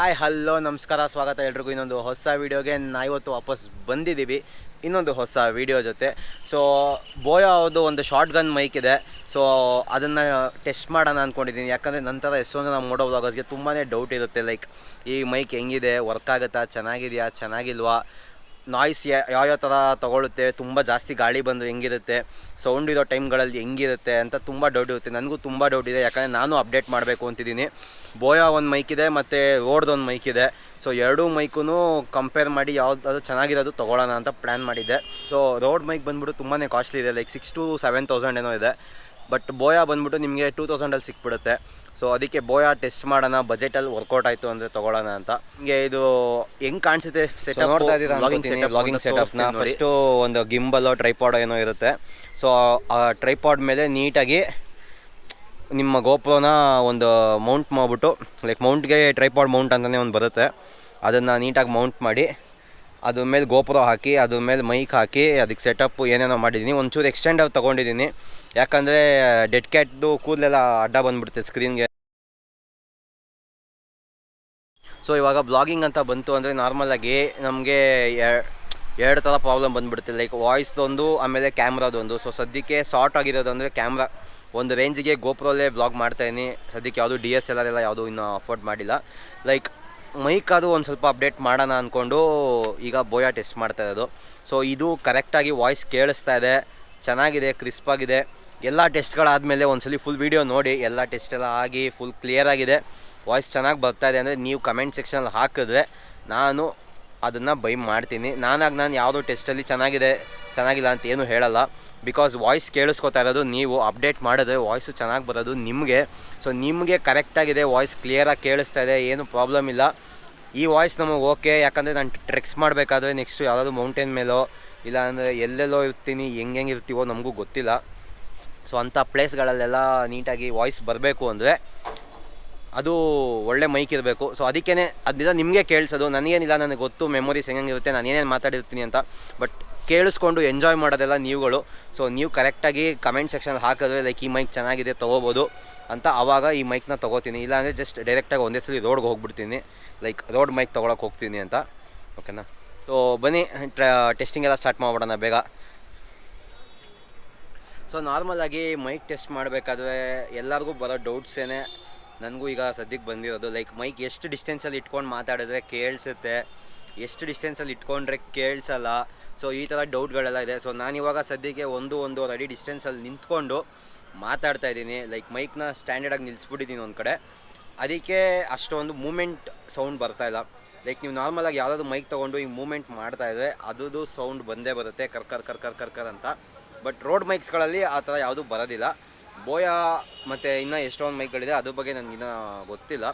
Hi, hello, ನಮಸ್ಕಾರ, ಸ್ವಾಗತ ಎಲ್ರಿಗೂ. ಇನ್ನೊಂದು ಹೊಸ ವೀಡಿಯೋಗೆ ನಾ ಇವತ್ತು ವಾಪಸ್ ಬಂದಿದ್ದೀವಿ. ಇನ್ನೊಂದು ಹೊಸ ವೀಡಿಯೋ ಜೊತೆ. ಸೊ ಬೋಯೋ ಅವ್ರದ್ದು ಒಂದು ಶಾರ್ಟ್ ಗನ್ ಮೈಕ್ ಇದೆ. ಸೊ ಅದನ್ನು ಟೆಸ್ಟ್ ಮಾಡೋಣ ಅಂದ್ಕೊಂಡಿದ್ದೀನಿ ಯಾಕಂದರೆ ನಂತರ ಎಷ್ಟೊಂದು ಮೋಡೋ ವ್ಲಾಗರ್ಸ್ಗೆ ತುಂಬಾ ಡೌಟ್ ಇರುತ್ತೆ. ಲೈಕ್ ಈ ಮೈಕ್ ಹೆಂಗಿದೆ? ವರ್ಕ್ ಆಗುತ್ತಾ? ಚೆನ್ನಾಗಿದೆಯಾ? ಚೆನ್ನಾಗಿಲ್ವಾ? ನಾಯ್ಸ್ ಯಾವ್ಯಾವ ಥರ ತೊಗೊಳುತ್ತೆ ತುಂಬ ಜಾಸ್ತಿ ಗಾಳಿ ಬಂದು ಹೆಂಗಿರುತ್ತೆ ಸೌಂಡ್ ಇರೋ ಟೈಮ್ಗಳಲ್ಲಿ ಹೆಂಗಿರುತ್ತೆ ಅಂತ ತುಂಬ ಡೌಟ್ ಇರುತ್ತೆ. ನನಗೂ ತುಂಬ ಡೌಟ್ ಇದೆ, ಯಾಕಂದರೆ ನಾನು ಅಪ್ಡೇಟ್ ಮಾಡಬೇಕು ಅಂತಿದ್ದೀನಿ. ಬೋಯಾ ಒಂದು ಮೈಕ್ ಇದೆ, ಮತ್ತು ರೋಡ್ದು ಒಂದು ಮೈಕ್ ಇದೆ. ಸೊ ಎರಡೂ ಮೈಕೂ ಕಂಪೇರ್ ಮಾಡಿ ಯಾವ್ದು ಚೆನ್ನಾಗಿರೋದು ತೊಗೊಳ್ಳೋಣ ಅಂತ ಪ್ಲ್ಯಾನ್ ಮಾಡಿದ್ದೆ. ಸೊ ರೋಡ್ ಮೈಕ್ ಬಂದ್ಬಿಟ್ಟು ತುಂಬಾ ಕಾಸ್ಟ್ಲಿ ಇದೆ like six to seven thousand ಏನೋ ಇದೆ. ಬಟ್ ಬೋಯಾ ಬಂದ್ಬಿಟ್ಟು ನಿಮಗೆ ಟೂ ತೌಸಂಡಲ್ಲಿ ಸಿಕ್ಬಿಡುತ್ತೆ. ಸೊ ಅದಕ್ಕೆ ಬೋಯಾ ಟೆಸ್ಟ್ ಮಾಡೋಣ ಬಜೆಟಲ್ಲಿ ವರ್ಕೌಟ್ ಆಯಿತು ಅಂದರೆ ತೊಗೊಳ್ಳೋಣ ಅಂತ. ಹಿಂಗೆ ಇದು ಹೆಂಗೆ ಕಾಣಿಸುತ್ತೆ ಸೆಟಪ್ ನೋಡ್ತಾ ಇದ್ದೀರಾ ಸೆಟಪ್ಸ್ನ ನ ಫಸ್ಟು ಒಂದು ಗಿಂಬಲ್ಲೋ ಟ್ರೈಪಾಡ್ ಏನೋ ಇರುತ್ತೆ. ಸೊ ಆ ಟ್ರೈಪಾಡ್ ಮೇಲೆ ನೀಟಾಗಿ ನಿಮ್ಮ ಗೋಪ್ರೋನ ಒಂದು ಮೌಂಟ್ ಮಾಡಿಬಿಟ್ಟು ಲೈಕ್ ಮೌಂಟ್ಗೆ ಟ್ರೈಪಾಡ್ ಮೌಂಟ್ ಅಂತಲೇ ಒಂದು ಬರುತ್ತೆ. ಅದನ್ನು ನೀಟಾಗಿ ಮೌಂಟ್ ಮಾಡಿ ಅದ್ರ ಮೇಲೆ ಗೋಪುರ ಹಾಕಿ ಅದ್ರ ಮೇಲೆ ಮೈಕ್ ಹಾಕಿ ಅದಕ್ಕೆ ಸೆಟಪ್ ಏನೇನೋ ಮಾಡಿದ್ದೀನಿ ಒಂಚೂರು ಎಕ್ಸ್ಟೆಂಡ್ ಆಗಿ ತೊಗೊಂಡಿದ್ದೀನಿ ಯಾಕಂದರೆ ಡೆಡ್ ಕ್ಯಾಟ್ದು ಕೂದಲೆಲ್ಲ ಅಡ್ಡ ಬಂದ್ಬಿಡುತ್ತೆ ಸ್ಕ್ರೀನ್ಗೆ ಸೊ ಇವಾಗ ಬ್ಲಾಗಿಂಗ್ ಅಂತ ಬಂತು ಅಂದರೆ ನಾರ್ಮಲಾಗಿ ನಮಗೆ ಎರಡು ಥರ ಪ್ರಾಬ್ಲಮ್ ಬಂದ್ಬಿಡುತ್ತೆ. ಲೈಕ್ ವಾಯ್ಸ್ದೊಂದು ಆಮೇಲೆ ಕ್ಯಾಮ್ರಾದೊಂದು ಸೊ ಸದ್ಯಕ್ಕೆ ಶಾರ್ಟ್ ಆಗಿರೋದು ಅಂದರೆ ಕ್ಯಾಮ್ರಾ ಒಂದು ರೇಂಜಿಗೆ ಗೋಪ್ರೋಲ್ಲೇ ಬ್ಲಾಗ್ ಮಾಡ್ತಾಯಿದ್ದೀನಿ ಸದ್ಯಕ್ಕೆ ಯಾವುದು ಡಿ ಎಸ್ ಎಲ್ ಆರ್ ಎಲ್ಲ ಯಾವುದೂ ಇನ್ನೂ ಅಫೋರ್ಡ್ ಮಾಡಿಲ್ಲ. ಲೈಕ್ ಮೈಕ್ ಅದು ಒಂದು ಸ್ವಲ್ಪ ಅಪ್ಡೇಟ್ ಮಾಡೋಣ ಅಂದ್ಕೊಂಡು ಈಗ ಬೋಯಾ ಟೆಸ್ಟ್ ಮಾಡ್ತಾ ಇರೋದು. ಸೊ ಇದು ಕರೆಕ್ಟಾಗಿ ವಾಯ್ಸ್ ಕೇಳಿಸ್ತಾ ಇದೆ. ಚೆನ್ನಾಗಿದೆ ಕ್ರಿಸ್ಪಾಗಿದೆ ಎಲ್ಲ ಟೆಸ್ಟ್ಗಳಾದಮೇಲೆ ಒಂದ್ಸಲಿ ಫುಲ್ ವೀಡಿಯೋ ನೋಡಿ, ಎಲ್ಲ ಟೆಸ್ಟ್ ಎಲ್ಲ ಆಗಿ ಫುಲ್ ಕ್ಲಿಯರ್ ಆಗಿದೆ. ವಾಯ್ಸ್ ಚೆನ್ನಾಗಿ ಬರ್ತಾ ಇದೆ ಅಂದರೆ ನೀವು ಕಮೆಂಟ್ ಸೆಕ್ಷನಲ್ಲಿ ಹಾಕಿದ್ರೆ ನಾನು ಅದನ್ನು ಬೈ ಮಾಡ್ತೀನಿ. ನಾನಾಗಿ ನಾನು ಯಾವುದೋ ಟೆಸ್ಟಲ್ಲಿ ಚೆನ್ನಾಗಿದೆ, ಚೆನ್ನಾಗಿಲ್ಲ ಅಂತ ಏನು ಹೇಳಲ್ಲ. ಬಿಕಾಸ್ ವಾಯ್ಸ್ ಕೇಳಿಸ್ಕೊತಾ ಇರೋದು ನೀವು ಅಪ್ಡೇಟ್ ಮಾಡಿದ್ರೆ ವಾಯ್ಸು ಚೆನ್ನಾಗಿ ಬರೋದು ನಿಮಗೆ. ಸೊ ನಿಮಗೆ ಕರೆಕ್ಟಾಗಿದೆ ವಾಯ್ಸ್ ಕ್ಲಿಯರಾಗಿ ಕೇಳಿಸ್ತಾ ಇದೆ, ಏನು ಪ್ರಾಬ್ಲಮ್ ಇಲ್ಲ. ಈ ವಾಯ್ಸ್ ನಮಗೆ ಓಕೆ ಯಾಕಂದರೆ ನಾನು ಟ್ರೆಕ್ಸ್ ಮಾಡಬೇಕಾದ್ರೆ ನೆಕ್ಸ್ಟು ಯಾವುದಾದ್ರು ಮೌಂಟೇನ್ ಮೇಲೋ ಇಲ್ಲ ಅಂದರೆ ಎಲ್ಲೆಲ್ಲೋ ಇರ್ತೀನಿ ಹೆಂಗೆ ಇರ್ತೀವೋ ನಮಗೂ ಗೊತ್ತಿಲ್ಲ. ಸೊ ಅಂಥ ಪ್ಲೇಸ್ಗಳಲ್ಲೆಲ್ಲ ನೀಟಾಗಿ ವಾಯ್ಸ್ ಬರಬೇಕು ಅಂದರೆ ಅದು ಒಳ್ಳೆ ಮೈಕ್ ಇರಬೇಕು. ಸೊ ಅದಕ್ಕೇ ಅದೆಲ್ಲ ನಿಮಗೆ ಕೇಳಿಸೋದು, ನನಗೇನಿಲ್ಲ, ನನಗೆ ಗೊತ್ತು ಮೆಮೊರೀಸ್ ಹೆಂಗಿರುತ್ತೆ ನಾನು ಏನೇನು ಮಾತಾಡಿರ್ತೀನಿ ಅಂತ. ಬಟ್ ಕೇಳಿಸ್ಕೊಂಡು ಎಂಜಾಯ್ ಮಾಡೋದೆಲ್ಲ ನೀವುಗಳು. ಸೊ ನೀವು ಕರೆಕ್ಟಾಗಿ ಕಮೆಂಟ್ ಸೆಕ್ಷನಲ್ಲಿ ಹಾಕಿದ್ರೆ ಲೈಕ್ ಈ ಮೈಕ್ ಚೆನ್ನಾಗಿದೆ, ತೊಗೋಬೋದು ಅಂತ ಆವಾಗ ಈ ಮೈಕ್ನ ತೊಗೋತೀನಿ. ಇಲ್ಲಾಂದರೆ ಜಸ್ಟ್ ಡೈರೆಕ್ಟಾಗಿ ಒಂದೇ ಸಲ ರೋಡ್ಗೆ ಹೋಗ್ಬಿಡ್ತೀನಿ. ಲೈಕ್ ರೋಡ್ ಮೈಕ್ ತೊಗೊಳಕ್ಕೆ ಹೋಗ್ತೀನಿ ಅಂತ. ಓಕೆನಾ ಸೊ ಬನ್ನಿ ಟೆಸ್ಟಿಂಗ್ ಎಲ್ಲ ಸ್ಟಾರ್ಟ್ ಮಾಡ್ಬಿಡೋಣ ಬೇಗ. ಸೊ ನಾರ್ಮಲಾಗಿ ಮೈಕ್ ಟೆಸ್ಟ್ ಮಾಡಬೇಕಾದ್ರೆ ಎಲ್ಲರಿಗೂ ಬರೋ ಡೌಟ್ಸೇನೆ ನನಗೂ ಈಗ ಸದ್ಯಕ್ಕೆ ಬಂದಿರೋದು. ಲೈಕ್ ಮೈಕ್ ಎಷ್ಟು ಡಿಸ್ಟೆನ್ಸಲ್ಲಿ ಇಟ್ಕೊಂಡು ಮಾತಾಡಿದ್ರೆ ಕೇಳಿಸುತ್ತೆ, ಎಷ್ಟು ಡಿಸ್ಟೆನ್ಸಲ್ಲಿ ಇಟ್ಕೊಂಡ್ರೆ ಕೇಳಿಸಲ್ಲ. ಸೊ ಈ ಥರ ಡೌಟ್ಗಳೆಲ್ಲ ಇದೆ. ಸೊ ನಾನಿವಾಗ ಸದ್ಯಕ್ಕೆ ಒಂದು, ಒಂದೂವರೆ ಅಡಿ ಡಿಸ್ಟೆನ್ಸಲ್ಲಿ ನಿಂತ್ಕೊಂಡು ಮಾತಾಡ್ತಾ ಇದ್ದೀನಿ. ಲೈಕ್ ಮೈಕ್ನ ಸ್ಟ್ಯಾಂಡರ್ಡಾಗಿ ನಿಲ್ಲಿಸ್ಬಿಟ್ಟಿದ್ದೀನಿ ಒಂದು ಕಡೆ. ಅದಕ್ಕೆ ಅಷ್ಟೊಂದು ಮೂಮೆಂಟ್ ಸೌಂಡ್ ಬರ್ತಾ ಇಲ್ಲ. ಲೈಕ್ ನೀವು ನಾರ್ಮಲಾಗಿ ಯಾವುದಾದ್ರು ಮೈಕ್ ತೊಗೊಂಡು ಈ ಮೂಮೆಂಟ್ ಮಾಡ್ತಾ ಇದ್ರೆ ಅದ್ರದ್ದು ಸೌಂಡ್ ಬಂದೇ ಬರುತ್ತೆ. ಕರ್ಕರ್ ಕರ್ಕರ್ ಕರ್ಕರ್ ಅಂತ. ಬಟ್ ರೋಡ್ ಮೈಕ್ಸ್ಗಳಲ್ಲಿ ಆ ಥರ ಯಾವುದೂ ಬರೋದಿಲ್ಲ. ಬೋಯಾ ಮತ್ತು ಇನ್ನೂ ಎಷ್ಟೊಂದು ಮೈಕ್ಗಳಿದೆ ಅದ್ರ ಬಗ್ಗೆ ನನಗಿನ್ನೂ ಗೊತ್ತಿಲ್ಲ.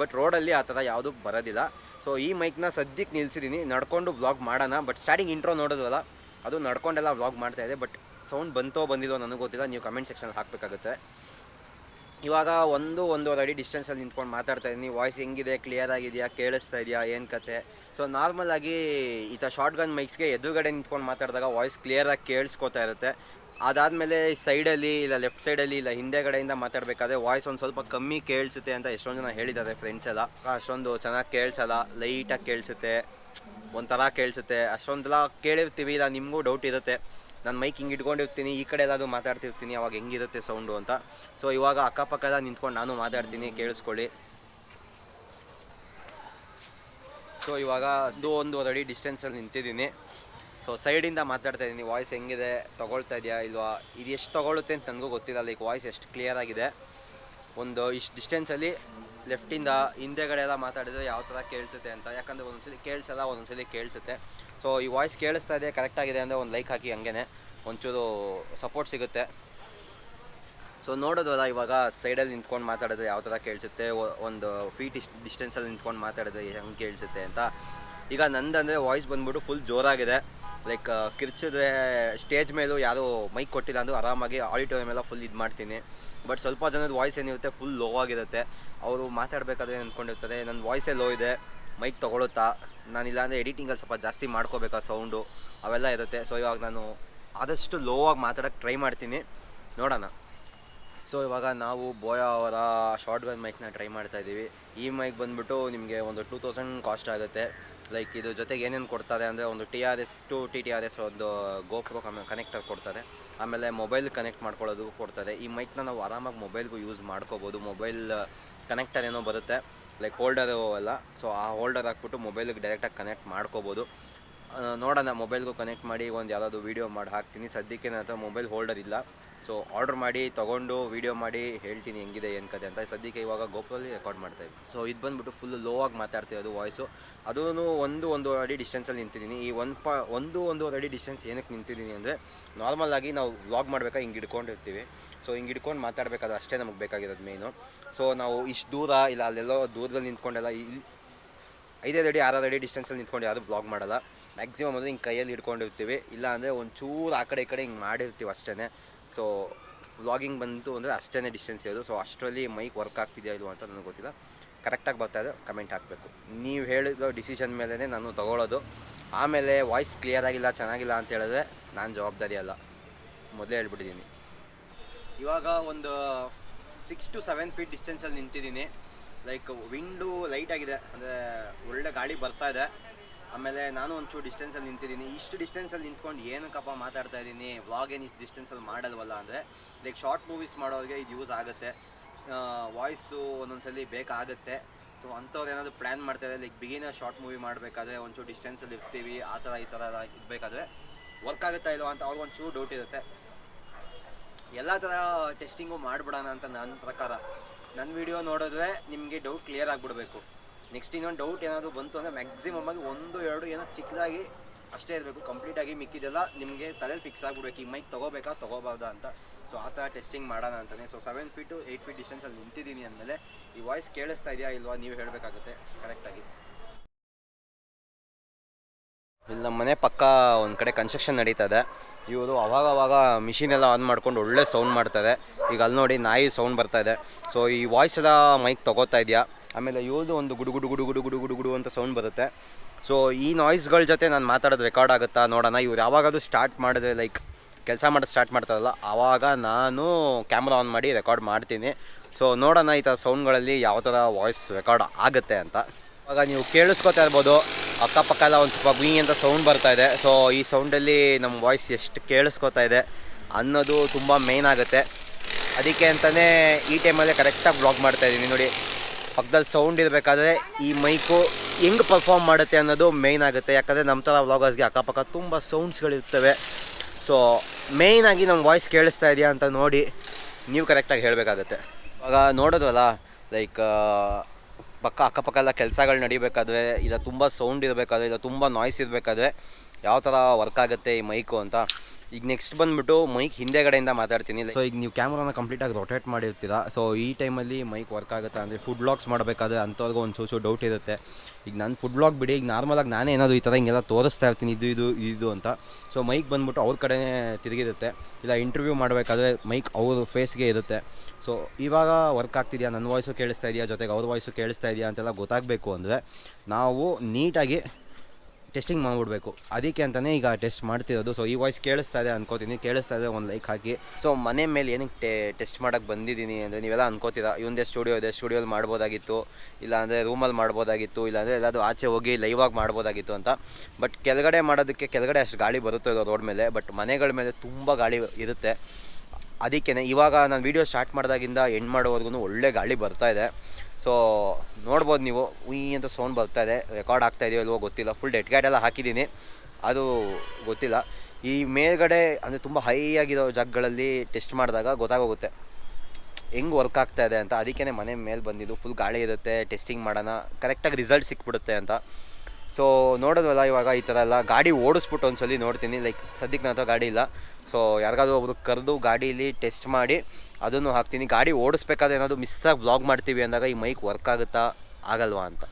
ಬಟ್ ರೋಡಲ್ಲಿ ಆ ಥರ ಯಾವುದೂ ಬರೋದಿಲ್ಲ. ಸೊ ಈ ಮೈಕ್ನ ಸದ್ಯಕ್ಕೆ ನಿಲ್ಸಿದ್ದೀನಿ ನಡ್ಕೊಂಡು ವ್ಲಾಗ್ ಮಾಡೋಣ. ಬಟ್ ಸ್ಟಾರ್ಟಿಂಗ್ ಇಂಟ್ರೋ ನೋಡೋದಲ್ಲ ಅದು ನಡ್ಕೊಂಡೆಲ್ಲ ವ್ಲಾಗ್ ಮಾಡ್ತಾ ಇದೆ. ಬಟ್ ಸೌಂಡ್ ಬಂತೋ ಬಂದಿಲ್ಲೋ ನನಗೆ ಗೊತ್ತಿಲ್ಲ. ನೀವು ಕಮೆಂಟ್ ಸೆಕ್ಷನ್ ಹಾಕಬೇಕಾಗುತ್ತೆ. ಇವಾಗ ಒಂದು ಒಂದೂವರೆ ಅಡಿ ಡಿಸ್ಟೆನ್ಸಲ್ಲಿ ನಿಂತ್ಕೊಂಡು ಮಾತಾಡ್ತಾ ಇದ್ದೀನಿ ವಾಯ್ಸ್ ಹೆಂಗಿದೆ ಕ್ಲಿಯರ್ ಆಗಿದೆಯಾ, ಕೇಳಿಸ್ತಾ ಇದೆಯಾ, ಏನು ಕತೆ? ಸೊ ನಾರ್ಮಲ್ ಆಗಿ ಈ ಥರ ಶಾರ್ಟ್ ಗನ್ ಮೈಕ್ಸ್ಗೆ ಎದುರುಗಡೆ ನಿಂತ್ಕೊಂಡು ಮಾತಾಡಿದಾಗ ವಾಯ್ಸ್ ಕ್ಲಿಯರಾಗಿ ಕೇಳಿಸ್ಕೊತಾ ಇರುತ್ತೆ. ಅದಾದಮೇಲೆ ಸೈಡಲ್ಲಿ ಇಲ್ಲ ಲೆಫ್ಟ್ ಸೈಡಲ್ಲಿ ಇಲ್ಲ ಹಿಂದೆಗಡೆಯಿಂದ ಮಾತಾಡಬೇಕಾದ್ರೆ ವಾಯ್ಸ್ ಒಂದು ಸ್ವಲ್ಪ ಕಮ್ಮಿ ಕೇಳಿಸುತ್ತೆ ಅಂತ ಎಷ್ಟೊಂದು ಜನ ಹೇಳಿದ್ದಾರೆ ಫ್ರೆಂಡ್ಸ್ ಎಲ್ಲ. ಅಷ್ಟೊಂದು ಚೆನ್ನಾಗಿ ಕೇಳಿಸಲ್ಲ ಲೈಟಾಗಿ ಕೇಳಿಸುತ್ತೆ, ಒಂಥರ ಕೇಳಿಸುತ್ತೆ. ಅಷ್ಟೊಂದೆಲ್ಲ ಕೇಳಿರ್ತೀವಿ, ಇಲ್ಲ ನಿಮಗೂ ಡೌಟ್ ಇರುತ್ತೆ. ನಾನು ಮೈಕ್ ಹಿಂಗೆ ಇಟ್ಕೊಂಡಿರ್ತೀನಿ, ಈ ಕಡೆ ಎಲ್ಲಾದರೂ ಮಾತಾಡ್ತಿರ್ತೀನಿ, ಅವಾಗ ಹೆಂಗಿರುತ್ತೆ ಸೌಂಡು ಅಂತ. ಸೊ ಇವಾಗ ಅಕ್ಕಪಕ್ಕ ಎಲ್ಲ ನಿಂತ್ಕೊಂಡು ನಾನು ಮಾತಾಡ್ತೀನಿ, ಕೇಳಿಸ್ಕೊಳ್ಳಿ. ಸೊ ಇವಾಗ ಅದು ಒಂದು ಅಡಿ ಡಿಸ್ಟೆನ್ಸಲ್ಲಿ ನಿಂತಿದ್ದೀನಿ. ಸೊ ಸೈಡಿಂದ ಮಾತಾಡ್ತಾ ಇದ್ದೀನಿ ವಾಯ್ಸ್ ಹೆಂಗಿದೆ, ತೊಗೊಳ್ತಾ ಇದೆಯಾ, ಇಲ್ವಾ, ಇದು ಎಷ್ಟು ತೊಗೊಳುತ್ತೆ ಅಂತ ನನಗೂ ಗೊತ್ತಿಲ್ಲ ಲೈಕ್ ವಾಯ್ಸ್ ಎಷ್ಟು ಕ್ಲಿಯರ್ ಆಗಿದೆ. ಒಂದು ಇಷ್ಟು ಡಿಸ್ಟೆನ್ಸಲ್ಲಿ ಲೆಫ್ಟಿಂದ ಹಿಂದೆಗಡೆ ಎಲ್ಲ ಮಾತಾಡಿದ್ರೆ ಯಾವ ಥರ ಕೇಳಿಸುತ್ತೆ ಅಂತ. ಯಾಕಂದರೆ ಒಂದೊಂದ್ಸಲಿ ಕೇಳಿಸಲ್ಲ, ಒಂದೊಂದ್ಸಲಿ ಕೇಳಿಸುತ್ತೆ. ಸೊ ಈ ವಾಯ್ಸ್ ಕೇಳಿಸ್ತಾ ಇದೆ ಕರೆಕ್ಟಾಗಿದೆ ಅಂದರೆ ಒಂದು ಲೈಕ್ ಹಾಕಿ ಹಂಗೆ ಒಂಚೂರು ಸಪೋರ್ಟ್ ಸಿಗುತ್ತೆ. ಸೊ ನೋಡೋದಲ್ಲ ಇವಾಗ ಸೈಡಲ್ಲಿ ನಿಂತ್ಕೊಂಡು ಮಾತಾಡಿದ್ರೆ ಯಾವ ಥರ ಕೇಳಿಸುತ್ತೆ ಒಂದು ಫೀಟ್ ಇಷ್ಟು ಡಿಸ್ಟೆನ್ಸಲ್ಲಿ ನಿಂತ್ಕೊಂಡು ಮಾತಾಡಿದ್ರೆ ಹೆಂಗೆ ಕೇಳಿಸುತ್ತೆ ಅಂತ. ಈಗ ನಂದಂದರೆ ವಾಯ್ಸ್ ಬಂದ್ಬಿಟ್ಟು ಫುಲ್ ಜೋರಾಗಿದೆ. ಲೈಕ್ ಕಿರ್ಚಿದ್ರೆ ಸ್ಟೇಜ್ ಮೇಲೂ ಯಾರೂ ಮೈಕ್ ಕೊಟ್ಟಿಲ್ಲ ಅಂದರೂ ಆರಾಮಾಗಿ ಆಡಿಟೋರಿಯಂ ಎಲ್ಲ ಫುಲ್ ಇದು ಮಾಡ್ತೀನಿ. ಬಟ್ ಸ್ವಲ್ಪ ಜನದ ವಾಯ್ಸ್ ಏನಿರುತ್ತೆ ಫುಲ್ ಲೋ ಆಗಿರುತ್ತೆ. ಅವರು ಮಾತಾಡಬೇಕಾದ್ರೆ ಅಂದ್ಕೊಂಡಿರ್ತಾರೆ ನನ್ನ ವಾಯ್ಸೇ ಲೋ ಇದೆ ಮೈಕ್ ತೊಗೊಳುತ್ತಾ? ನಾನು ಇಲ್ಲಾಂದರೆ ಎಡಿಟಿಂಗಲ್ಲಿ ಸ್ವಲ್ಪ ಜಾಸ್ತಿ ಮಾಡ್ಕೋಬೇಕಾ ಸೌಂಡು ಅವೆಲ್ಲ ಇರುತ್ತೆ. ಸೊ ಇವಾಗ ನಾನು ಆದಷ್ಟು ಲೋ ಆಗಿ ಮಾತಾಡೋಕ್ಕೆ ಟ್ರೈ ಮಾಡ್ತೀನಿ. ನೋಡೋಣ. ಸೊ ಇವಾಗ ನಾವು ಬೋಯಾ ಅವರ ಶಾರ್ಟ್ ಗನ್ ಮೈಕ್ನ ಟ್ರೈ ಮಾಡ್ತಾ ಇದ್ದೀವಿ. ಈ ಮೈಕ್ ಬಂದ್ಬಿಟ್ಟು ನಿಮಗೆ ಒಂದು ಟೂ ತೌಸಂಡ್ ಕಾಸ್ಟ್ ಆಗುತ್ತೆ. ಲೈಕ್ ಇದು ಜೊತೆಗೆ ಏನೇನು ಕೊಡ್ತಾರೆ ಅಂದರೆ ಒಂದು T R S to T T R S ಒಂದು ಗೋಪ್ರೋ ಕನೆಕ್ಟರ್ ಕೊಡ್ತಾರೆ. ಆಮೇಲೆ ಮೊಬೈಲ್ ಕನೆಕ್ಟ್ ಮಾಡ್ಕೊಳ್ಳೋದು ಕೊಡ್ತಾರೆ. ಈ ಮೈಕ್ನ ನಾವು ಆರಾಮಾಗಿ ಮೊಬೈಲ್ಗೂ ಯೂಸ್ ಮಾಡ್ಕೋಬೋದು. ಮೊಬೈಲ್ ಕನೆಕ್ಟರ್ ಏನೋ ಬರುತ್ತೆ. ಲೈಕ್ ಹೋಲ್ಡರು ಅಲ್ಲ. ಸೊ ಆ ಹೋಲ್ಡರ್ ಹಾಕ್ಬಿಟ್ಟು ಮೊಬೈಲಿಗೆ ಡೈರೆಕ್ಟಾಗಿ ಕನೆಕ್ಟ್ ಮಾಡ್ಕೋಬೋದು. ನೋಡೋಣ ಮೊಬೈಲ್ಗೂ ಕನೆಕ್ಟ್ ಮಾಡಿ, ಒಂದು ಯಾವುದಾದ್ರು ವೀಡಿಯೋ ಮಾಡಿ, ಹಾಕ್ತೀನಿ. ಸದ್ಯಕ್ಕೆ ನನ್ನ ಹತ್ರ ಮೊಬೈಲ್ ಹೋಲ್ಡರ್ ಇಲ್ಲ. ಸೊ ಆರ್ಡರ್ ಮಾಡಿ, ತೊಗೊಂಡು ವೀಡಿಯೋ ಮಾಡಿ, ಹೇಳ್ತೀನಿ ಹೆಂಗಿದೆ, ಏನು ಕತೆ ಅಂತ. ಸದ್ಯಕ್ಕೆ ಇವಾಗ ಗೋಪುರಲ್ಲಿ ರೆಕಾರ್ಡ್ ಮಾಡ್ತಾ ಇದ್ದೀನಿ. ಸೊ ಇದು ಬಂದ್ಬಿಟ್ಟು ಫುಲ್ ಲೋ ಆಗಿ ಮಾತಾಡ್ತಿರೋದು ವಾಯ್ಸು ಅದೂ ಒಂದು ಒಂದು ಅಡಿ ಡಿಸ್ಟೆನ್ಸಲ್ಲಿ ನಿಂತಿದ್ದೀನಿ. ಈ ಒಂದು ಪ, ಒಂದು ಒಂದು ಅಡಿ ಡಿಸ್ಟೆನ್ಸ್ ಏನಕ್ಕೆ ನಿಂತಿದ್ದೀನಿ ಅಂದರೆ ನಾರ್ಮಲ್ ಆಗಿ ನಾವು ವ್ಲಾಗ್ ಮಾಡಬೇಕಾ, ಹಿಂಗೆ ಹಿಡ್ಕೊಂಡಿರ್ತೀವಿ. ಸೊ ಹಿಂಗೆ ಹಿಡ್ಕೊಂಡು ಮಾತಾಡಬೇಕಾದ್ರೆ ಅಷ್ಟೇ ನಮಗೆ ಬೇಕಾಗಿರೋದು ಮೇನು ಸೊ ನಾವು ಇಷ್ಟು ದೂರ, ಇಲ್ಲ ಅಲ್ಲೆಲ್ಲೋ ದೂರದಲ್ಲಿ ನಿಂತ್ಕೊಂಡೆಲ್ಲ ಇಲ್ಲಿ ಐದೈದು ಅಡಿ ಆರಾರು ಅಡಿ ಡಿಸ್ಟೆನ್ಸಲ್ಲಿ ನಿಂತ್ಕೊಂಡು ಯಾವುದು ಬ್ಲಾಗ್ ಮಾಡಲ್ಲ. ಮ್ಯಾಕ್ಸಿಮಮ್ ಅಂದರೆ ಹಿಂಗೆ ಕೈಯಲ್ಲಿ ಹಿಡ್ಕೊಂಡಿರ್ತೀವಿ. ಇಲ್ಲ ಅಂದರೆ ಒಂಚೂರು ಆ ಕಡೆ ಈ ಕಡೆ ಹಿಂಗೆ ಮಾಡಿರ್ತೀವಿ ಅಷ್ಟೇ ಸೊ ವ್ಲಾಗಿಂಗ್ ಬಂತು ಅಂದರೆ ಅಷ್ಟೇ ಡಿಸ್ಟೆನ್ಸ್ ಇರೋದು. ಸೊ ಅಷ್ಟರಲ್ಲಿ ಮೈಕ್ ವರ್ಕ್ ಆಗ್ತಿದೆಯಾ ಇದು ಅಂತ ನನಗೆ ಗೊತ್ತಿಲ್ಲ. ಕರೆಕ್ಟಾಗಿ ಬರ್ತಾ ಇದೆ. ಕಮೆಂಟ್ ಹಾಕಬೇಕು. ನೀವು ಹೇಳಿದ ಡಿಸಿಷನ್ ಮೇಲೇ ನಾನು ತೊಗೊಳ್ಳೋದು. ಆಮೇಲೆ ವಾಯ್ಸ್ ಕ್ಲಿಯರ್ ಆಗಿಲ್ಲ, ಚೆನ್ನಾಗಿಲ್ಲ ಅಂತ ಹೇಳಿದ್ರೆ ನಾನು ಜವಾಬ್ದಾರಿ ಅಲ್ಲ. ಮೊದಲೇ ಹೇಳ್ಬಿಟ್ಟಿದ್ದೀನಿ ಇವಾಗ ಒಂದು ಸಿಕ್ಸ್ ಟು ಸೆವೆನ್ ಫೀಟ್ ಡಿಸ್ಟೆನ್ಸಲ್ಲಿ ನಿಂತಿದ್ದೀನಿ. ಲೈಕ್ ವಿಂಡು ಲೈಟ್ ಆಗಿದೆ. ಅಂದರೆ ಒಳ್ಳೆ ಗಾಳಿ ಬರ್ತಾ ಇದೆ. ಆಮೇಲೆ ನಾನು ಒಂಚೂರು ಡಿಸ್ಟೆನ್ಸಲ್ಲಿ ನಿಂತಿದ್ದೀನಿ. ಇಷ್ಟು ಡಿಸ್ಟೆನ್ಸಲ್ಲಿ ನಿಂತ್ಕೊಂಡು ಏನಕ್ಕಪ್ಪ ಮಾತಾಡ್ತಾ ಇದ್ದೀನಿ? ವ್ಲಾಗ್ ಏನು ಇಷ್ಟು ಡಿಸ್ಟೆನ್ಸಲ್ಲಿ ಮಾಡಲ್ವಲ್ಲ ಅಂದರೆ ಲೈಕ್ ಶಾರ್ಟ್ ಮೂವೀಸ್ ಮಾಡೋರಿಗೆ ಇದು ಯೂಸ್ ಆಗುತ್ತೆ. ವಾಯ್ಸು ಒಂದೊಂದ್ಸಲಿ ಬೇಕಾಗುತ್ತೆ. ಸೊ ಅಂಥವ್ರು ಏನಾದರೂ ಪ್ಲ್ಯಾನ್ ಮಾಡ್ತಾರೆ ಲೈಕ್ ಬಿಗಿನ ಶಾರ್ಟ್ ಮೂವಿ ಮಾಡಬೇಕಾದ್ರೆ ಒಂಚೂರು ಡಿಸ್ಟೆನ್ಸಲ್ಲಿ ಇರ್ತೀವಿ, ಆ ಥರ ಈ ಥರ ಎಲ್ಲ ಇರಬೇಕಾದ್ರೆ ವರ್ಕ್ ಆಗುತ್ತಾ ಇಲ್ಲ ಅಂತ ಅವ್ರಿಗೆ ಒಂಚೂರು ಡೌಟ್ ಇರುತ್ತೆ. ಎಲ್ಲ ಥರ ಟೆಸ್ಟಿಂಗು ಮಾಡಿಬಿಡೋಣ ಅಂತ ನನ್ನ ಪ್ರಕಾರ. ನನ್ನ ವಿಡಿಯೋ ನೋಡಿದ್ರೆ ನಿಮಗೆ ಡೌಟ್ ಕ್ಲಿಯರ್ ಆಗಿಬಿಡ್ಬೇಕು. ನೆಕ್ಸ್ಟ್ ಇನ್ನೊಂದು ಡೌಟ್ ಏನಾದರೂ ಬಂತು ಅಂದರೆ ಮ್ಯಾಕ್ಸಿಮಮ್ ಆಗಿ ಒಂದು, ಎರಡು ಏನೋ ಚಿಕ್ಕದಾಗಿ ಅಷ್ಟೇ ಇರಬೇಕು. ಕಂಪ್ಲೀಟಾಗಿ ಮಿಕ್ಕಿದೆಲ್ಲ ನಿಮಗೆ ತಲೆಲಿ ಫಿಕ್ಸ್ ಆಗಿಬಿಡ್ಬೇಕು. ಈ ಮೈಕ್ ತೊಗೋಬೇಕಾ, ತೊಗೋಬಾರ್ದಾ ಅಂತ. ಸೊ ಆ ಥರ ಟೆಸ್ಟಿಂಗ್ ಮಾಡೋಣ ಅಂತಲೇ so seven feet eight feet ಡಿಸ್ಟೆನ್ಸಲ್ಲಿ ನಿಂತಿದ್ದೀನಿ ಅಂದಮೇಲೆ ಈ ವಾಯ್ಸ್ ಕೇಳಿಸ್ತಾ ಇದೆಯಾ ಇಲ್ವಾ ನೀವು ಹೇಳಬೇಕಾಗುತ್ತೆ. ಕರೆಕ್ಟಾಗಿ ಇಲ್ಲಿ ನಮ್ಮ ಮನೆ ಪಕ್ಕ ಒಂದು ಕಡೆ ಕನ್ಸ್ಟ್ರಕ್ಷನ್ ನಡೀತಾ ಇದೆ. ಇವರು ಅವಾಗ ಅವಾಗ ಮಿಷಿನ್ ಎಲ್ಲ ಆನ್ ಮಾಡ್ಕೊಂಡು ಒಳ್ಳೆ ಸೌಂಡ್ ಮಾಡ್ತಾರೆ ಈಗ ಅಲ್ಲಿ ನೋಡಿ ನಾಯಿ ಸೌಂಡ್ ಬರ್ತಾ ಇದೆ. ಸೊ ಈ ವಾಯ್ಸ್ ಎಲ್ಲ ಮೈಕ್ ತಗೋತಾ ಇದೆಯಾ? ಆಮೇಲೆ ಇವ್ರದ್ದು ಒಂದು ಗುಡು ಗುಡು ಗುಡು ಗುಡು ಗುಡು ಗುಡು ಗುಡು ಅಂತ ಸೌಂಡ್ ಬರುತ್ತೆ. ಸೊ ಈ ನಾಯ್ಸ್ಗಳ ಜೊತೆ ನಾನು ಮಾತಾಡೋದು ರೆಕಾರ್ಡ್ ಆಗುತ್ತಾ ನೋಡೋಣ. ಇವ್ರು ಯಾವಾಗಾದ್ರೂ ಸ್ಟಾರ್ಟ್ ಮಾಡಿದ್ರೆ ಲೈಕ್ ಕೆಲಸ ಮಾಡೋದು ಸ್ಟಾರ್ಟ್ ಮಾಡ್ತಾರಲ್ಲ ಆವಾಗ ನಾನು ಕ್ಯಾಮ್ರಾ ಆನ್ ಮಾಡಿ ರೆಕಾರ್ಡ್ ಮಾಡ್ತೀನಿ. ಸೊ ನೋಡೋಣ ಈ ಥರ ಸೌಂಡ್ಗಳಲ್ಲಿ ಯಾವ ಥರ ವಾಯ್ಸ್ ರೆಕಾರ್ಡ್ ಆಗುತ್ತೆ ಅಂತ. ಆವಾಗ ನೀವು ಕೇಳಿಸ್ಕೊತಾ ಇರ್ಬೋದು. ಅಕ್ಕಪಕ್ಕ ಎಲ್ಲ ಒಂದು ಸ್ವಲ್ಪ ಗುಯಿ ಅಂತ ಸೌಂಡ್ ಬರ್ತಾ ಇದೆ. ಸೊ ಈ ಸೌಂಡಲ್ಲಿ ನಮ್ಮ ವಾಯ್ಸ್ ಎಷ್ಟು ಕೇಳಿಸ್ಕೊತಾ ಇದೆ ಅನ್ನೋದು ತುಂಬ ಮೇನ್ ಆಗುತ್ತೆ. ಅದಕ್ಕೆ ಅಂತಲೇ ಈ ಟೈಮಲ್ಲೇ ಕರೆಕ್ಟಾಗಿ ಬ್ಲಾಗ್ ಮಾಡ್ತಾ ಇದ್ದೀನಿ ನೋಡಿ. ಪಕ್ಕದಲ್ಲಿ ಸೌಂಡ್ ಇರಬೇಕಾದ್ರೆ ಈ ಮೈಕು ಹೆಂಗೆ ಪರ್ಫಾರ್ಮ್ ಮಾಡುತ್ತೆ ಅನ್ನೋದು ಮೇಯ್ನ್ ಆಗುತ್ತೆ. ಯಾಕಂದರೆ ನಮ್ಮ ಥರ ವ್ಲಾಗರ್ಸ್ಗೆ ಅಕ್ಕಪಕ್ಕ ತುಂಬ ಸೌಂಡ್ಸ್ಗಳಿರ್ತವೆ ಸೊ ಮೇಯ್ನಾಗಿ ನಮ್ಮ ವಾಯ್ಸ್ ಕೇಳಿಸ್ತಾ ಇದೆಯಾ ಅಂತ ನೋಡಿ ನೀವು ಕರೆಕ್ಟಾಗಿ ಹೇಳಬೇಕಾಗತ್ತೆ. ಇವಾಗ ನೋಡೋದಲ್ಲ ಲೈಕ್ ಪಕ್ಕ ಅಕ್ಕಪಕ್ಕ ಎಲ್ಲ ಕೆಲಸಗಳು ನಡಿಬೇಕಾದ್ರೆ, ಇಲ್ಲ ತುಂಬ ಸೌಂಡ್ ಇರಬೇಕಾದ್ರೆ, ಇಲ್ಲ ತುಂಬ ನಾಯ್ಸ್ ಇರಬೇಕಾದ್ರೆ, ಯಾವ ಥರ ವರ್ಕ್ ಆಗುತ್ತೆ ಈ ಮೈಕು ಅಂತ. ಈಗ ನೆಕ್ಸ್ಟ್ ಬಂದ್ಬಿಟ್ಟು ಮೈಕ್ ಹಿಂದೆಗಡೆಯಿಂದ ಮಾತಾಡ್ತೀನಿ. ಸೊ ಈಗ ನೀವು ಕ್ಯಾಮ್ರಾನ ಕಂಪ್ಲೀಟಾಗಿ ರೊಟೇಟ್ ಮಾಡಿರ್ತೀರಾ? ಸೊ ಈ ಟೈಮಲ್ಲಿ ಮೈಕ್ ವರ್ಕ್ ಆಗುತ್ತಾ? ಅಂದರೆ ಫುಡ್ ಬ್ಲಾಗ್ಸ್ ಮಾಡಬೇಕಾದ್ರೆ ಅಂಥವ್ರಿಗೂ ಒಂದು ಸೋಚೋ ಡೌಟ್ ಇರುತ್ತೆ. ಈಗ ನಾನು ಫುಡ್ ಬ್ಲಾಗ್ ಬಿಡಿ, ಈಗ ನಾರ್ಮಲಾಗಿ ನಾನೇ ಏನಾದರೂ ಈ ಥರ ಹಿಂಗೆಲ್ಲ ತೋರಿಸ್ತಾ ಇರ್ತೀನಿ, ಇದು ಇದು ಇದು ಅಂತ. ಸೊ ಮೈಕ್ ಬಂದ್ಬಿಟ್ಟು ಅವ್ರ ಕಡೆನೇ ತಿರುಗಿರುತ್ತೆ. ಇಲ್ಲ ಇಂಟರ್ವ್ಯೂ ಮಾಡಬೇಕಾದ್ರೆ ಮೈಕ್ ಅವ್ರ ಫೇಸ್ಗೆ ಇರುತ್ತೆ. ಸೊ ಇವಾಗ ವರ್ಕ್ ಆಗ್ತಿದೆಯಾ? ನನ್ನ ವಾಯ್ಸು ಕೇಳಿಸ್ತಾ ಇದೆಯಾ? ಜೊತೆಗೆ ಅವ್ರ ವಾಯ್ಸು ಕೇಳಿಸ್ತಾ ಇದೆಯಾ? ಅಂತೆಲ್ಲ ಗೊತ್ತಾಗಬೇಕು ಅಂದರೆ ನಾವು ನೀಟಾಗಿ ಟೆಸ್ಟಿಂಗ್ ಮಾಡಿಬಿಡ್ಬೇಕು. ಅದಕ್ಕೆ ಅಂತಲೇ ಈಗ ಟೆಸ್ಟ್ ಮಾಡ್ತಿರೋದು. ಸೊ ಈ ವಾಯ್ಸ್ ಕೇಳಿಸ್ತಾ ಇದೆ ಅನ್ಕೋತೀನಿ. ಕೇಳಿಸ್ತಾ ಇದೆ ಒಂದು ಲೈಕ್ ಹಾಕಿ. ಸೊ ಮನೆ ಮೇಲೆ ಏನಕ್ಕೆ ಟೆಸ್ಟ್ ಮಾಡೋಕ್ಕೆ ಬಂದಿದ್ದೀನಿ ಅಂದರೆ ನೀವೆಲ್ಲ ಅನ್ಕೋತೀರ? ಇವಂದೇ ಸ್ಟುಡಿಯೋ ಇದೆ. ಸ್ಟುಡಿಯೋಲಿ ಮಾಡ್ಬೋದಾಗಿತ್ತು. ಇಲ್ಲ ಅಂದರೆ ರೂಮಲ್ಲಿ ಮಾಡ್ಬೋದಾಗಿತ್ತು. ಇಲ್ಲಾಂದರೆ ಎಲ್ಲಾದರೂ ಆಚೆ ಹೋಗಿ ಲೈವಾಗಿ ಮಾಡ್ಬೋದಾಗಿತ್ತು ಅಂತ. ಬಟ್ ಕೆಳಗಡೆ ಮಾಡೋದಕ್ಕೆ ಕೆಳಗಡೆ ಅಷ್ಟು ಗಾಳಿ ಬರುತ್ತೆ ರೋಡ್ ಮೇಲೆ. ಬಟ್ ಮನೆಗಳ ಮೇಲೆ ತುಂಬ ಗಾಳಿ ಇರುತ್ತೆ. ಅದಕ್ಕೇ ಇವಾಗ ನಾನು ವೀಡಿಯೋ ಸ್ಟಾರ್ಟ್ ಮಾಡಿದಾಗಿಂದ ಎಂಡ್ ಮಾಡೋವರೆಗೂ ಒಳ್ಳೆ ಗಾಳಿ ಬರ್ತಾ ಇದೆ. ಸೊ ನೋಡ್ಬೋದು ನೀವು. ಉಯ್ ಅಂತ ಸೌಂಡ್ ಬರ್ತಾ ಇದೆ. ರೆಕಾರ್ಡ್ ಆಗ್ತಾ ಇದೆಯೋ ಇಲ್ವೋ ಗೊತ್ತಿಲ್ಲ. ಫುಲ್ ಡೆಡ್ ಎಲ್ಲ ಹಾಕಿದ್ದೀನಿ. ಅದು ಗೊತ್ತಿಲ್ಲ. ಈ ಮೇಲ್ಗಡೆ ಅಂದರೆ ತುಂಬ ಹೈ ಆಗಿರೋ ಜಾಗಗಳಲ್ಲಿ ಟೆಸ್ಟ್ ಮಾಡಿದಾಗ ಗೊತ್ತಾಗೋಗುತ್ತೆ. ಹೆಂಗೆ ವರ್ಕ್ ಆಗ್ತಾ ಇದೆ ಅಂತ. ಅದಕ್ಕೇ ಮನೆ ಮೇಲೆ ಬಂದಿದ್ದು. ಫುಲ್ ಗಾಳಿ ಇರುತ್ತೆ. ಟೆಸ್ಟಿಂಗ್ ಮಾಡೋಣ. ಕರೆಕ್ಟಾಗಿ ರಿಸಲ್ಟ್ ಸಿಕ್ಬಿಡುತ್ತೆ ಅಂತ. ಸೊ ನೋಡೋದಲ್ಲ ಇವಾಗ ಈ ಥರ ಎಲ್ಲ ಗಾಡಿ ಓಡಿಸ್ಬಿಟ್ಟು ಒಂದ್ಸಲಿ ನೋಡ್ತೀನಿ. ಲೈಕ್ ಸದ್ಯಕ್ಕೆ ಹತ್ರ ಗಾಡಿ ಇಲ್ಲ. ಸೊ, ಯಾರಿಗಾದ್ರೂ ಒಬ್ರು ಕರೆದು ಗಾಡೀಲಿ ಟೆಸ್ಟ್ ಮಾಡಿ ಅದನ್ನು ಹಾಕ್ತೀನಿ. ಗಾಡಿ ಓಡಿಸ್ಬೇಕಾದ್ರೆ ಏನಾದರೂ ಮಿಸ್ಸಾಗಿ ಬ್ಲಾಗ್ ಮಾಡ್ತೀವಿ ಅಂದಾಗ ಈ ಮೈಕ್ ವರ್ಕ್ ಆಗುತ್ತಾ? ಆಗಲ್ವಾ ಅಂತ.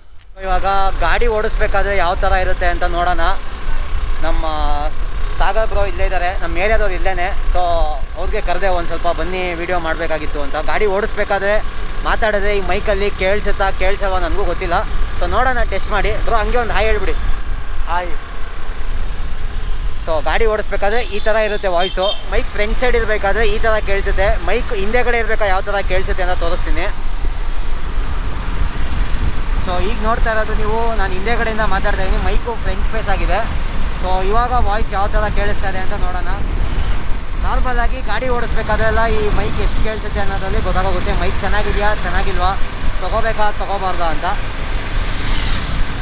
ಇವಾಗ ಗಾಡಿ ಓಡಿಸ್ಬೇಕಾದ್ರೆ ಯಾವ ಥರ ಇರುತ್ತೆ ಅಂತ ನೋಡೋಣ. ನಮ್ಮ ಸಾಗರ್ ಬ್ರೋ ಇಲ್ಲೇ ಇದ್ದಾರೆ ನಮ್ಮ ಏರಿಯಾದವ್ರು ಇಲ್ಲೇ ಸೊ ಅವ್ರಿಗೆ ಕರೆದೆ ಒಂದು ಸ್ವಲ್ಪ ಬನ್ನಿ ವಿಡಿಯೋ ಮಾಡಬೇಕಾಗಿತ್ತು ಅಂತ. ಗಾಡಿ ಓಡಿಸ್ಬೇಕಾದ್ರೆ ಮಾತಾಡಿದ್ರೆ ಈ ಮೈಕಲ್ಲಿ ಕೇಳಿಸುತ್ತಾ, ಕೇಳಿಸಲ್ವಾ ನನಗೂ ಗೊತ್ತಿಲ್ಲ. ಸೊ ನೋಡೋಣ ಟೆಸ್ಟ್ ಮಾಡಿ. ಬ್ರೋ ಹಂಗೆ ಒಂದು ಹಾಯ್ ಹೇಳ್ಬಿಡಿ. ಹಾಯ್ ಸೊ ಗಾಡಿ ಓಡಿಸ್ಬೇಕಾದ್ರೆ ಈ ಥರ ಇರುತ್ತೆ ವಾಯ್ಸು ಮೈಕ್ ಫ್ರಂಟ್ ಸೈಡ್ ಇರಬೇಕಾದ್ರೆ ಈ ಥರ ಕೇಳಿಸುತ್ತೆ. ಮೈಕ್ ಹಿಂದೆಗಡೆ ಇರಬೇಕಾ ಯಾವ ಥರ ಕೇಳಿಸುತ್ತೆ ಅಂತ ತೋರಿಸ್ತೀನಿ. ಸೊ ಈಗ ನೋಡ್ತಾ ಇರೋದು ನೀವು, ನಾನು ಹಿಂದೆಗಡೆಯಿಂದ ಮಾತಾಡ್ತಾ ಇದ್ದೀನಿ. ಮೈಕು ಫ್ರಂಟ್ ಫೇಸ್ ಆಗಿದೆ. ಸೊ ಇವಾಗ ವಾಯ್ಸ್ ಯಾವ ಥರ ಕೇಳಿಸ್ತಾ ಇದೆ ಅಂತ ನೋಡೋಣ. ನಾರ್ಮಲ್ ಆಗಿ ಗಾಡಿ ಓಡಿಸ್ಬೇಕಾದ್ರೆಲ್ಲ ಈ ಮೈಕ್ ಎಷ್ಟು ಕೇಳಿಸುತ್ತೆ ಅನ್ನೋದ್ರಲ್ಲಿ ಗೊತ್ತಾಗೋಗುತ್ತೆ. ಮೈಕ್ ಚೆನ್ನಾಗಿದೆಯಾ, ಚೆನ್ನಾಗಿಲ್ವಾ, ತೊಗೋಬೇಕಾ, ತೊಗೋಬಾರ್ದಾ ಅಂತ.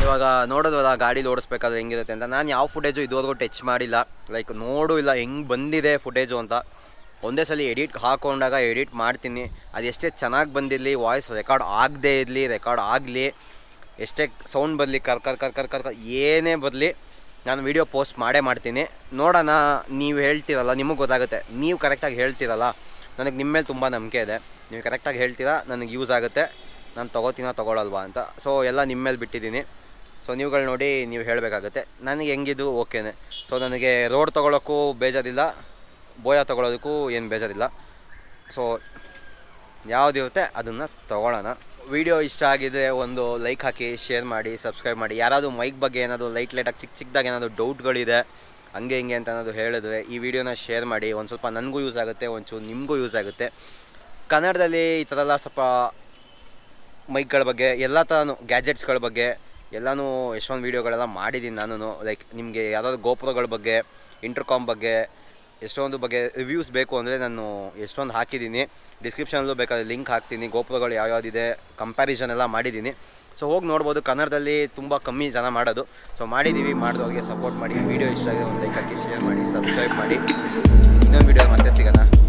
ಇವಾಗ ನೋಡೋದಲ್ಲ ಗಾಡಿ ಓಡಿಸ್ಬೇಕಾದ್ರೆ ಹೆಂಗಿರುತ್ತೆ ಅಂತ. ನಾನು ಯಾವ ಫುಟೇಜು ಇದುವರೆಗೂ ಟಚ್ ಮಾಡಿಲ್ಲ. ಲೈಕ್ ನೋಡು ಇಲ್ಲ, ಹೆಂಗೆ ಬಂದಿದೆ ಫುಟೇಜು ಅಂತ. ಒಂದೇ ಸಲ ಎಡಿಟ್ ಹಾಕೊಂಡಾಗ ಎಡಿಟ್ ಮಾಡ್ತೀನಿ. ಅದು ಎಷ್ಟೇ ಚೆನ್ನಾಗಿ ಬಂದಿರಲಿ ವಾಯ್ಸ್ ರೆಕಾರ್ಡ್ ಆಗದೇ ಇರಲಿ ರೆಕಾರ್ಡ್ ಆಗಲಿ, ಎಷ್ಟೇ ಸೌಂಡ್ ಬರಲಿ, ಕರ್ ಕರ್ ಕರ್ ಕರ್ ಕರ್ ಕರ್, ಏನೇ ಬರಲಿ, ನಾನು ವೀಡಿಯೋ ಪೋಸ್ಟ್ ಮಾಡೇ ಮಾಡ್ತೀನಿ. ನೋಡೋಣ, ನೀವು ಹೇಳ್ತೀರಲ್ಲ, ನಿಮಗೆ ಗೊತ್ತಾಗುತ್ತೆ. ನೀವು ಕರೆಕ್ಟಾಗಿ ಹೇಳ್ತೀರಲ್ಲ, ನನಗೆ ನಿಮ್ಮ ಮೇಲೆ ತುಂಬ ನಂಬಿಕೆ ಇದೆ. ನೀವು ಕರೆಕ್ಟಾಗಿ ಹೇಳ್ತೀರಾ, ನನಗೆ ಯೂಸ್ ಆಗುತ್ತೆ. ನಾನು ತೊಗೋತೀನೋ, ತೊಗೊಳಲ್ವಾ ಅಂತ. ಸೊ ಎಲ್ಲ ನಿಮ್ಮ ಮೇಲೆ ಬಿಟ್ಟಿದ್ದೀನಿ. ಸೊ ನೀವುಗಳು ನೋಡಿ ನೀವು ಹೇಳಬೇಕಾಗುತ್ತೆ. ನನಗೆ ಹೆಂಗಿದು ಓಕೆನೆ ಸೊ ನನಗೆ ರೋಡ್ ತೊಗೊಳೋಕ್ಕೂ ಬೇಜಾರಿಲ್ಲ. ಬೋಯ ತೊಗೊಳೋದಕ್ಕೂ ಏನು ಬೇಜಾರಿಲ್ಲ. ಸೊ ಯಾವುದಿರುತ್ತೆ ಅದನ್ನು ತೊಗೊಳ್ಳೋಣ ವಿಡಿಯೋ ಇಷ್ಟ ಆಗಿದ್ರೆ ಒಂದು ಲೈಕ್ ಹಾಕಿ ಶೇರ್ ಮಾಡಿ ಸಬ್ಸ್ಕ್ರೈಬ್ ಮಾಡಿ. ಯಾರಾದರೂ ಮೈಕ್ ಬಗ್ಗೆ ಏನಾದರೂ ಲೈಟ್ ಲೈಟಾಗಿ ಚಿಕ್ಕ ಚಿಕ್ಕದಾಗಿ ಏನಾದರೂ ಡೌಟ್ಗಳಿದೆ ಹಂಗೆ ಹಿಂಗೆ ಅಂತ ಅನ್ನೋದು ಹೇಳಿದ್ರೆ ಈ ವಿಡಿಯೋನ ಶೇರ್ ಮಾಡಿ. ಒಂದು ಸ್ವಲ್ಪ ನನಗೂ ಯೂಸ್ ಆಗುತ್ತೆ, ಒಂಚೂರು ನಿಮಗೂ ಯೂಸ್ ಆಗುತ್ತೆ. ಕನ್ನಡದಲ್ಲಿ ಈ ಥರ ಎಲ್ಲ ಸ್ವಲ್ಪ ಮೈಕ್ಗಳ ಬಗ್ಗೆ, ಎಲ್ಲ ಥರನೂ ಗ್ಯಾಜೆಟ್ಸ್ಗಳ ಬಗ್ಗೆ ಎಲ್ಲನೂ ಎಷ್ಟೊಂದು ವೀಡಿಯೋಗಳೆಲ್ಲ ಮಾಡಿದ್ದೀನಿ ನಾನು ಲೈಕ್ ನಿಮಗೆ ಯಾವುದಾದ್ರು ಗೋಪುರಗಳ ಬಗ್ಗೆ ಇಂಟರ್ಕಾಮ್ ಬಗ್ಗೆ, ಎಷ್ಟೊಂದು ಬಗ್ಗೆ ರಿವ್ಯೂಸ್ ಬೇಕು ಅಂದರೆ ನಾನು ಎಷ್ಟೊಂದು ಹಾಕಿದ್ದೀನಿ ಡಿಸ್ಕ್ರಿಪ್ಷನಲ್ಲೂ ಬೇಕಾದ್ರೆ ಲಿಂಕ್ ಹಾಕ್ತೀನಿ. ಗೋಪುರಗಳು ಯಾವ್ಯಾವ್ದಿದೆ ಕಂಪ್ಯಾರಿಸನ್ ಎಲ್ಲ ಮಾಡಿದ್ದೀನಿ ಸೊ ಹೋಗಿ ನೋಡ್ಬೋದು. ಕನ್ನಡದಲ್ಲಿ ತುಂಬ ಕಮ್ಮಿ ಜನ ಮಾಡೋದು. ಸೊ ಮಾಡಿದ್ದೀವಿ ಮಾಡಿದವ್ರಿಗೆ ಸಪೋರ್ಟ್ ಮಾಡಿ. ವೀಡಿಯೋ ಇಷ್ಟ ಆಗಿದೆ, ಒಂದು ಲೈಕ್ ಹಾಕಿ ಶೇರ್ ಮಾಡಿ ಸಬ್ಸ್ಕ್ರೈಬ್ ಮಾಡಿ. ಇನ್ನೊಂದು ವೀಡಿಯೋ ಮತ್ತೆ ಸಿಗೋಣ.